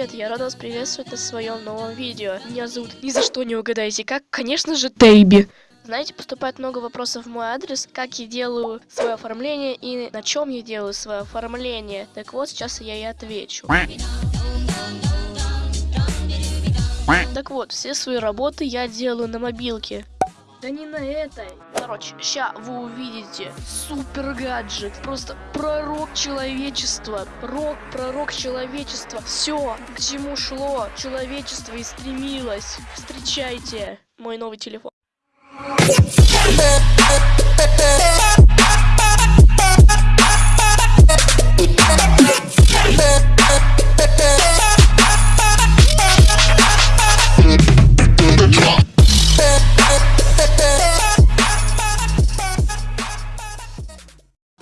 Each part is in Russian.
привет, я рада вас приветствовать на своем новом видео. Меня зовут ни за что не угадаете, как, конечно же, Тейби. Знаете, поступает много вопросов в мой адрес, как я делаю свое оформление и на чем я делаю свое оформление. Так вот, сейчас я и отвечу. Так вот, все свои работы я делаю на мобилке. Да не на этой. Короче, ща вы увидите супер гаджет. Просто пророк человечества. Рок, пророк человечества. Все, к чему шло человечество и стремилось. Встречайте мой новый телефон.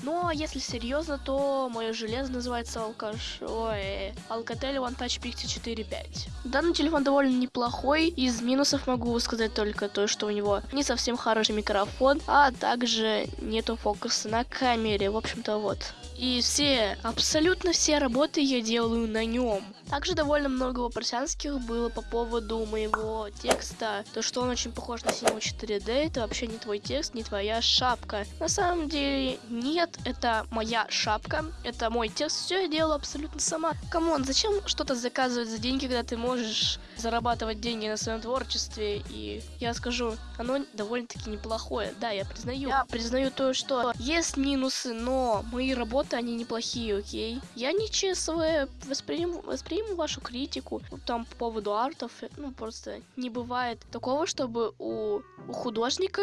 Ну, а если серьезно, то мое железо называется алкаш... Ой, Alcatel One Touch Pixi 4.5. Данный телефон довольно неплохой. Из минусов могу сказать только то, что у него не совсем хороший микрофон, а также нету фокуса на камере. В общем-то, вот. И все, абсолютно все работы я делаю на нем. Также довольно много вопросянских было по поводу моего текста. То, что он очень похож на синего 4D, это вообще не твой текст, не твоя шапка. На самом деле, нет, это моя шапка, это мой текст, все я делаю абсолютно сама. Come on, зачем что-то заказывать за деньги, когда ты можешь зарабатывать деньги на своем творчестве? И я скажу, оно довольно-таки неплохое. Да, я признаю. Я признаю то, что есть минусы, но мои работы работы, они неплохие, окей. Я не ЧСВ, восприму, восприму вашу критику, там, по поводу артов, ну, просто не бывает такого, чтобы у, у художника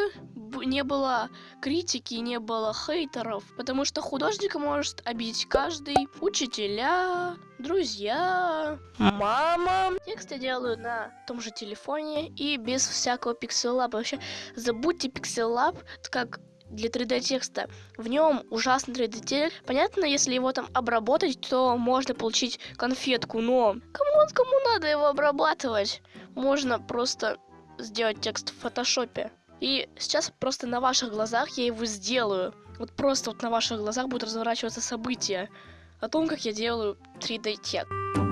не было критики, не было хейтеров, потому что художника может обидеть каждый, учителя, друзья, мама. Текст я делаю на том же телефоне и без всякого пикселлаба. Вообще, забудьте пикселлаб, как для 3D текста. В нем ужасный 3D текст. Понятно, если его там обработать, то можно получить конфетку, но кому, кому надо его обрабатывать? Можно просто сделать текст в фотошопе. И сейчас просто на ваших глазах я его сделаю. Вот просто вот на ваших глазах будут разворачиваться события о том, как я делаю 3D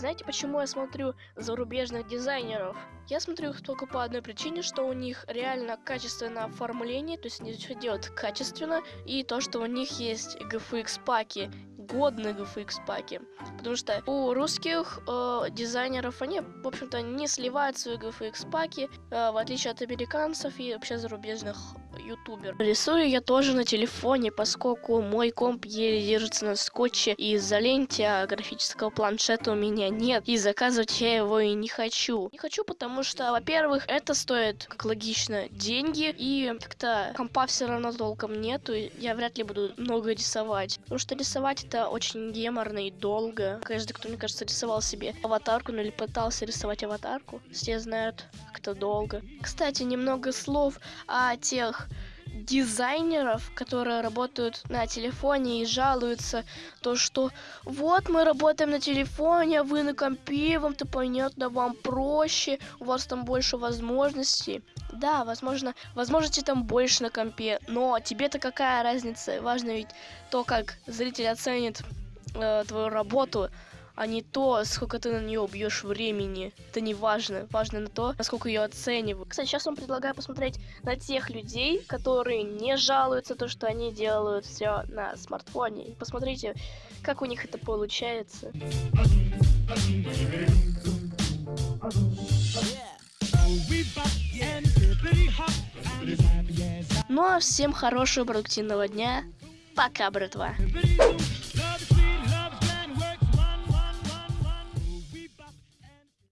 Знаете, почему я смотрю зарубежных дизайнеров? Я смотрю их только по одной причине, что у них реально качественное оформление, то есть они все делают качественно, и то, что у них есть GFX паки, годные GFX паки. Потому что у русских э, дизайнеров они, в общем-то, не сливают свои GFX паки, э, в отличие от американцев и вообще зарубежных ютубер. Рисую я тоже на телефоне, поскольку мой комп еле держится на скотче из-за ленти, а графического планшета у меня нет. И заказывать я его и не хочу. Не хочу, потому что, во-первых, это стоит, как логично, деньги, и как-то компа все равно толком нету, я вряд ли буду много рисовать. Потому что рисовать это очень геморно и долго. Каждый, кто, мне кажется, рисовал себе аватарку, ну или пытался рисовать аватарку, все знают, как это долго. Кстати, немного слов о тех дизайнеров, которые работают на телефоне и жалуются, то что вот мы работаем на телефоне, а вы на компе, вам-то понятно, вам проще, у вас там больше возможностей. Да, возможно, возможности там больше на компе, но тебе-то какая разница? Важно ведь то, как зритель оценит э, твою работу, а не то, сколько ты на нее убьешь времени. Это не важно. Важно на то, насколько ее оценивают. Кстати, сейчас вам предлагаю посмотреть на тех людей, которые не жалуются то, что они делают все на смартфоне. Посмотрите, как у них это получается. Ну а всем хорошего продуктивного дня. Пока, братва.